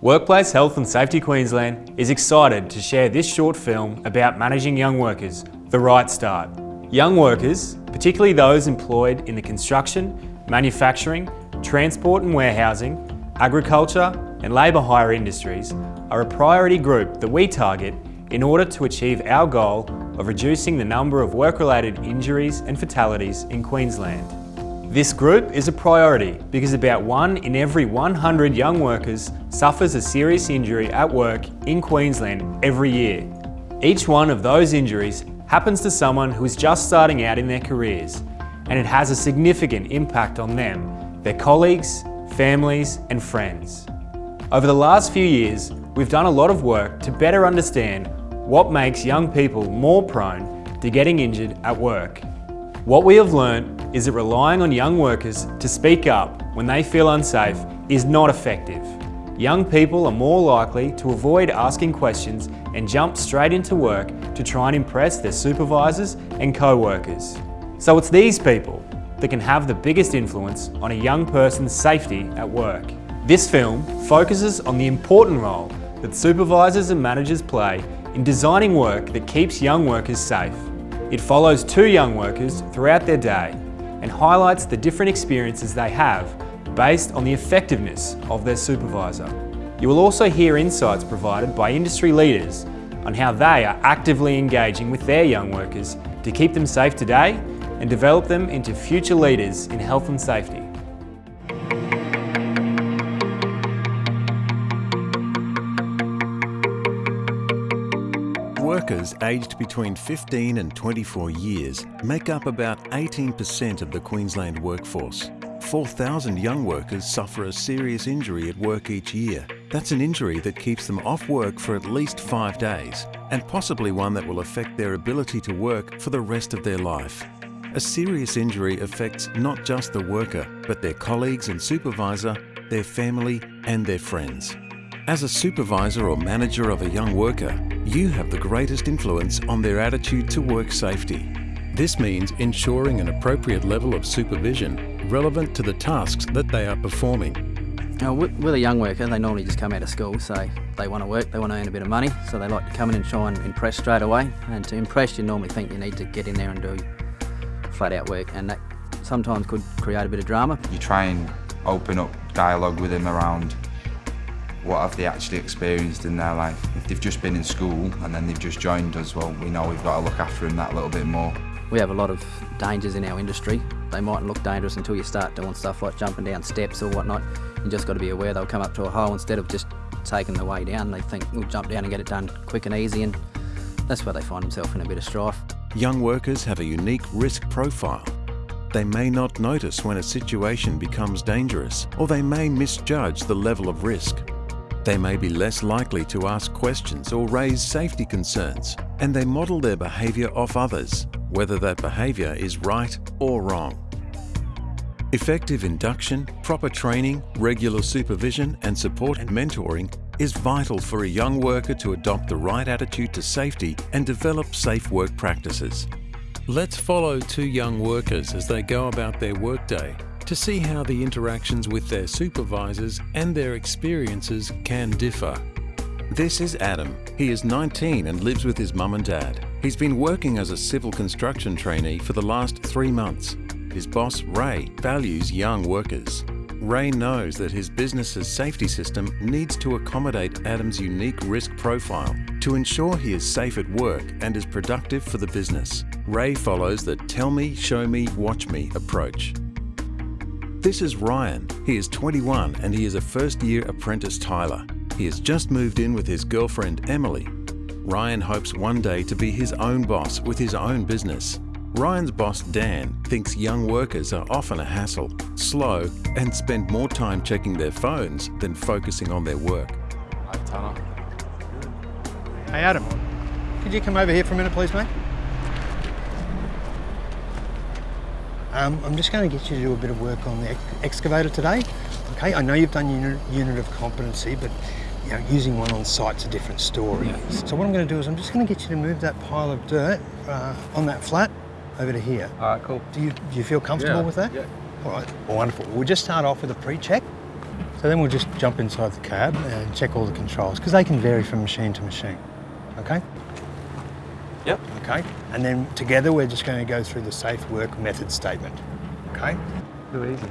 Workplace Health and Safety Queensland is excited to share this short film about managing young workers, The Right Start. Young workers, particularly those employed in the construction, manufacturing, transport and warehousing, agriculture and labour hire industries are a priority group that we target in order to achieve our goal of reducing the number of work-related injuries and fatalities in Queensland. This group is a priority because about one in every 100 young workers suffers a serious injury at work in Queensland every year. Each one of those injuries happens to someone who is just starting out in their careers and it has a significant impact on them, their colleagues, families and friends. Over the last few years, we've done a lot of work to better understand what makes young people more prone to getting injured at work. What we have learnt is that relying on young workers to speak up when they feel unsafe is not effective. Young people are more likely to avoid asking questions and jump straight into work to try and impress their supervisors and co-workers. So it's these people that can have the biggest influence on a young person's safety at work. This film focuses on the important role that supervisors and managers play in designing work that keeps young workers safe. It follows two young workers throughout their day and highlights the different experiences they have based on the effectiveness of their supervisor. You will also hear insights provided by industry leaders on how they are actively engaging with their young workers to keep them safe today and develop them into future leaders in health and safety. Workers aged between 15 and 24 years make up about 18% of the Queensland workforce. 4,000 young workers suffer a serious injury at work each year. That's an injury that keeps them off work for at least five days, and possibly one that will affect their ability to work for the rest of their life. A serious injury affects not just the worker, but their colleagues and supervisor, their family and their friends. As a supervisor or manager of a young worker, you have the greatest influence on their attitude to work safety. This means ensuring an appropriate level of supervision relevant to the tasks that they are performing. Now, with a young worker, they normally just come out of school, so they want to work, they want to earn a bit of money, so they like to come in and try and impress straight away. And to impress, you normally think you need to get in there and do flat out work, and that sometimes could create a bit of drama. You try and open up dialogue with them around what have they actually experienced in their life. If they've just been in school and then they've just joined us, well, we know we've got to look after them that little bit more. We have a lot of dangers in our industry. They mightn't look dangerous until you start doing stuff like jumping down steps or whatnot. You just got to be aware they'll come up to a hole instead of just taking the way down. They think we'll jump down and get it done quick and easy and that's where they find themselves in a bit of strife. Young workers have a unique risk profile. They may not notice when a situation becomes dangerous or they may misjudge the level of risk. They may be less likely to ask questions or raise safety concerns, and they model their behaviour off others, whether that behaviour is right or wrong. Effective induction, proper training, regular supervision and support and mentoring is vital for a young worker to adopt the right attitude to safety and develop safe work practices. Let's follow two young workers as they go about their workday to see how the interactions with their supervisors and their experiences can differ. This is Adam. He is 19 and lives with his mum and dad. He's been working as a civil construction trainee for the last three months. His boss, Ray, values young workers. Ray knows that his business's safety system needs to accommodate Adam's unique risk profile to ensure he is safe at work and is productive for the business. Ray follows the tell me, show me, watch me approach. This is Ryan. He is 21 and he is a first year apprentice tiler. He has just moved in with his girlfriend Emily. Ryan hopes one day to be his own boss with his own business. Ryan's boss Dan thinks young workers are often a hassle, slow and spend more time checking their phones than focusing on their work. Hi Tanner. Hey Adam, could you come over here for a minute please mate? Um, I'm just going to get you to do a bit of work on the excavator today. Okay, I know you've done unit, unit of competency, but you know, using one on site's a different story. Yeah. So what I'm going to do is I'm just going to get you to move that pile of dirt uh, on that flat over to here. All right, cool. Do you, do you feel comfortable yeah. with that? Yeah. All right, well, wonderful. We'll just start off with a pre-check. So then we'll just jump inside the cab and check all the controls because they can vary from machine to machine. Okay? Yep. Okay. And then together we're just going to go through the safe work method statement. Okay? Too easy.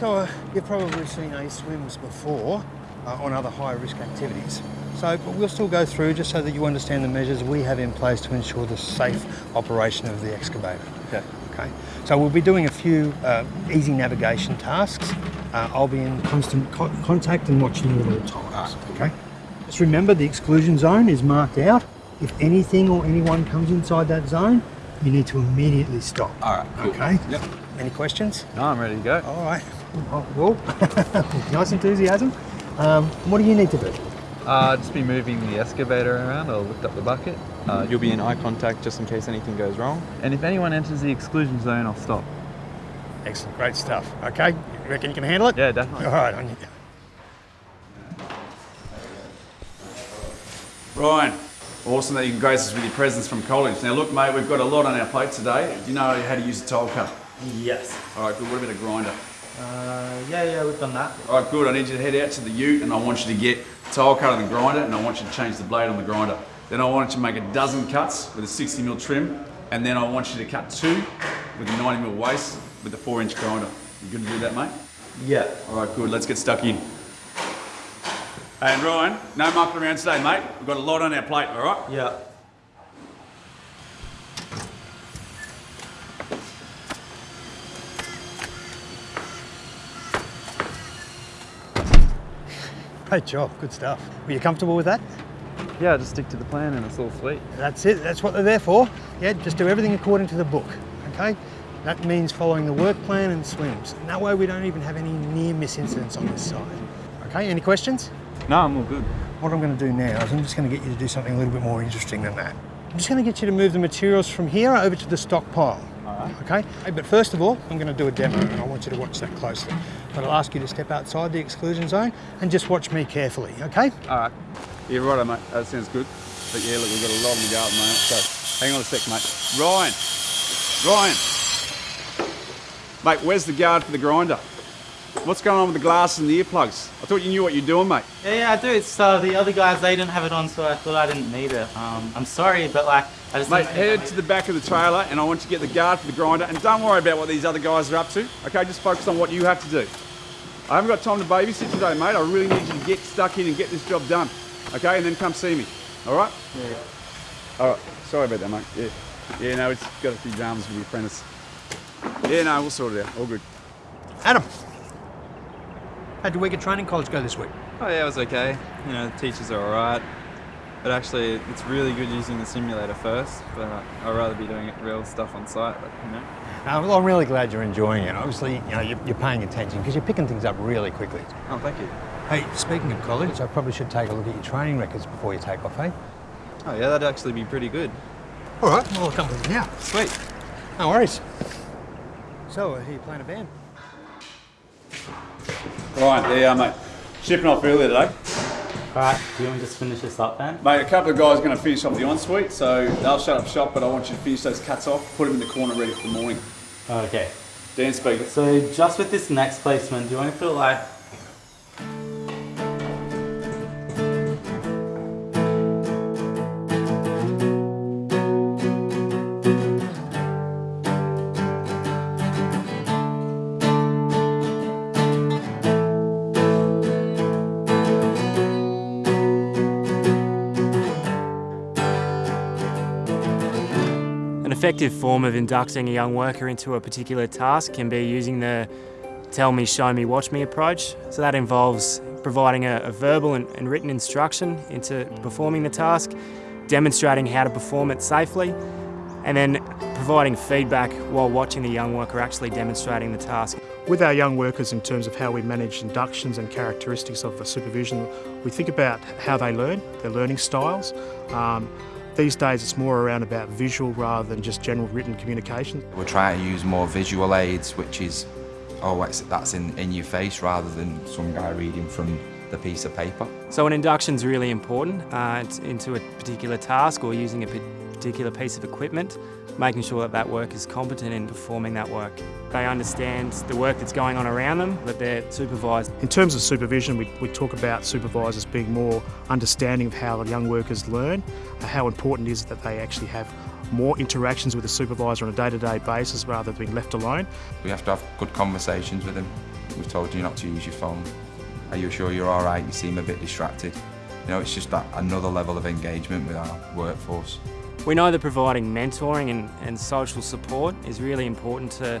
So uh, you've probably seen A-swims before uh, on other high risk activities. So but we'll still go through just so that you understand the measures we have in place to ensure the safe operation of the excavator. Okay. Okay. So we'll be doing a few uh, easy navigation tasks. Uh, I'll be in constant co contact and watching you at all times. Okay. Just remember the exclusion zone is marked out. If anything or anyone comes inside that zone, you need to immediately stop. All right. Cool. Okay. Yep. Any questions? No, I'm ready to go. All right. Oh, Well, nice enthusiasm. Um, what do you need to do? Uh, just be moving the excavator around. I'll lift up the bucket. Uh, you'll be in eye contact just in case anything goes wrong. And if anyone enters the exclusion zone, I'll stop. Excellent, great stuff. Okay, you reckon you can handle it? Yeah, definitely. All right, on you go. Ryan, awesome that you can grace us with your presence from college. Now look mate, we've got a lot on our plate today. Do you know how to use a tile cutter? Yes. All right, good. What about a grinder? Uh, yeah, yeah, we've done that. All right, good. I need you to head out to the ute and I want you to get tile cutter and the grinder and I want you to change the blade on the grinder. Then I want you to make a dozen cuts with a 60 mil trim and then I want you to cut two with a 90 mil waste with a four inch grinder. You good to do that, mate? Yeah. All right, good. Let's get stuck in. Hey, and Ryan, no mucking around today, mate. We've got a lot on our plate, all right? Yeah. Great job, good stuff. Were you comfortable with that? Yeah, just stick to the plan and it's all sweet. That's it, that's what they're there for. Yeah, just do everything according to the book, okay? That means following the work plan and SWMS. And that way we don't even have any near miss incidents on this side. Okay, any questions? No, I'm all good. What I'm going to do now is I'm just going to get you to do something a little bit more interesting than that. I'm just going to get you to move the materials from here over to the stockpile. Alright. Okay? Hey, but first of all, I'm going to do a demo and I want you to watch that closely. But I'll ask you to step outside the exclusion zone and just watch me carefully, okay? All right. Yeah, right, mate. That sounds good. But yeah, look, we've got a lot on the go at the moment. So hang on a sec, mate. Ryan. Ryan. Mate, where's the guard for the grinder? What's going on with the glasses and the earplugs? I thought you knew what you're doing, mate. Yeah, yeah, I do. It's uh, the other guys, they didn't have it on, so I thought I didn't need it. Um, I'm sorry, but like, I just Mate, head to the back of the trailer and I want you to get the guard for the grinder and don't worry about what these other guys are up to. Okay, just focus on what you have to do. I haven't got time to babysit today, mate. I really need you to get stuck in and get this job done. Okay, and then come see me. All right? Yeah. All right. Sorry about that, mate. Yeah. Yeah, no, it's got a few dramas with the apprentice. Yeah, no, we'll sort it out. All good. Adam, how'd your week at training college go this week? Oh yeah, it was okay. You know, the teachers are alright. But actually, it's really good using the simulator first. But I'd rather be doing real stuff on site. But, you know. Uh, well, I'm really glad you're enjoying it. Obviously, you know, you're, you're paying attention because you're picking things up really quickly. Oh, thank you. Hey, speaking of college, I probably should take a look at your training records before you take off, eh? Oh yeah, that'd actually be pretty good. All right, well, I'll come with you now. Sweet. No worries. So, uh, are you playing a band? Right, there you are, mate. Shipping off earlier today. Alright, do you want me to just finish this up then? Mate, a couple of guys are going to finish off the ensuite, so they'll shut up shop, but I want you to finish those cuts off, put them in the corner ready for the morning. Okay. Dan speaking. So just with this next placement, do you want to put it like effective form of inducting a young worker into a particular task can be using the tell me, show me, watch me approach. So that involves providing a, a verbal and, and written instruction into performing the task, demonstrating how to perform it safely, and then providing feedback while watching the young worker actually demonstrating the task. With our young workers in terms of how we manage inductions and characteristics of the supervision, we think about how they learn, their learning styles. Um, these days it's more around about visual rather than just general written communication. We're trying to use more visual aids, which is, oh, that's in, in your face rather than some guy reading from the piece of paper. So an induction's really important uh, into a particular task or using a particular piece of equipment, making sure that that work is competent in performing that work. They understand the work that's going on around them, that they're supervised. In terms of supervision, we, we talk about supervisors being more understanding of how the young workers learn, uh, how important it is that they actually have more interactions with the supervisor on a day-to-day -day basis rather than being left alone. We have to have good conversations with them. We've told you not to use your phone. Are you sure you're all right? You seem a bit distracted. You know, it's just that another level of engagement with our workforce. We know that providing mentoring and, and social support is really important to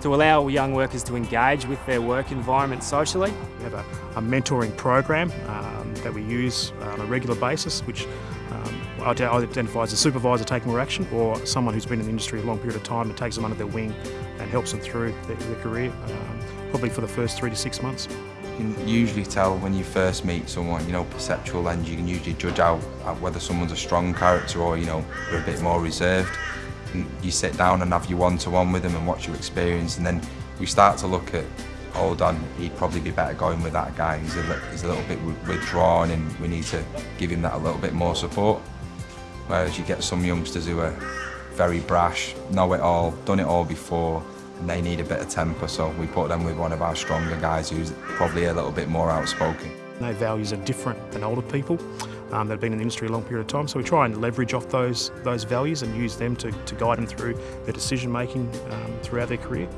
to allow young workers to engage with their work environment socially. We have a, a mentoring program um, that we use on a regular basis, which um, identifies a supervisor taking more action or someone who's been in the industry a long period of time and takes them under their wing and helps them through their, their career, um, probably for the first three to six months. You can usually tell when you first meet someone, you know, perceptual lens, you can usually judge out whether someone's a strong character or, you know, they're a bit more reserved. And you sit down and have your one-to-one -one with them and watch your experience and then we start to look at hold on, he'd probably be better going with that guy. He's a, he's a little bit withdrawn and we need to give him that a little bit more support. Whereas you get some youngsters who are very brash, know it all, done it all before, they need a bit of temper, so we put them with one of our stronger guys who's probably a little bit more outspoken. Their values are different than older people um, that have been in the industry a long period of time, so we try and leverage off those, those values and use them to, to guide them through their decision making um, throughout their career.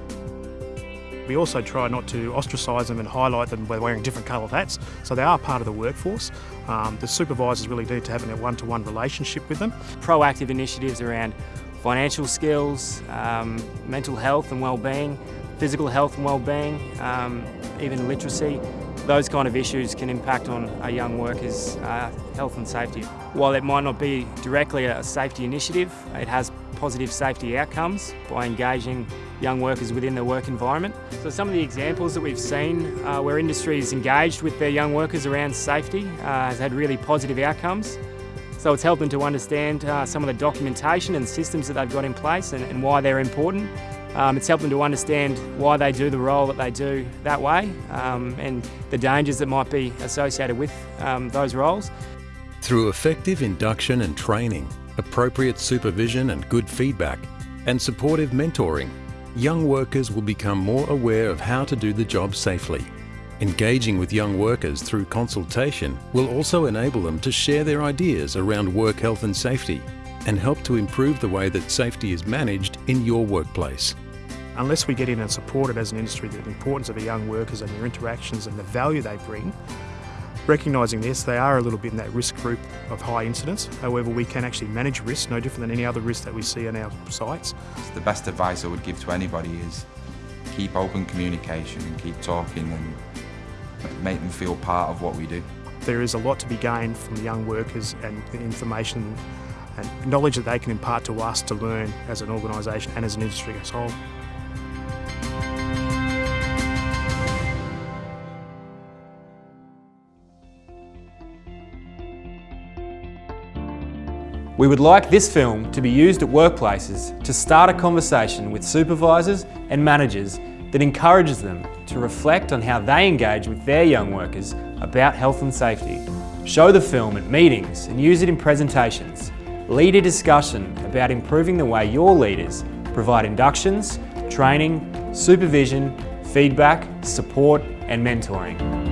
We also try not to ostracise them and highlight them by wearing different coloured hats, so they are part of the workforce. Um, the supervisors really need to have a one-to-one -one relationship with them. Proactive initiatives around financial skills, um, mental health and well-being, physical health and well-being, um, even literacy, those kind of issues can impact on a young worker's uh, health and safety. While it might not be directly a safety initiative, it has positive safety outcomes by engaging young workers within the work environment. So some of the examples that we've seen uh, where industry is engaged with their young workers around safety uh, has had really positive outcomes. So it's helped them to understand uh, some of the documentation and systems that they've got in place and, and why they're important. Um, it's helped them to understand why they do the role that they do that way um, and the dangers that might be associated with um, those roles. Through effective induction and training, appropriate supervision and good feedback, and supportive mentoring, young workers will become more aware of how to do the job safely. Engaging with young workers through consultation will also enable them to share their ideas around work health and safety and help to improve the way that safety is managed in your workplace. Unless we get in and support it as an industry, the importance of the young workers and their interactions and the value they bring, recognising this, they are a little bit in that risk group of high incidence. However, we can actually manage risk no different than any other risk that we see on our sites. The best advice I would give to anybody is keep open communication and keep talking and make them feel part of what we do. There is a lot to be gained from the young workers and the information and knowledge that they can impart to us to learn as an organisation and as an industry as a whole. We would like this film to be used at workplaces to start a conversation with supervisors and managers that encourages them to reflect on how they engage with their young workers about health and safety. Show the film at meetings and use it in presentations. Lead a discussion about improving the way your leaders provide inductions, training, supervision, feedback, support and mentoring.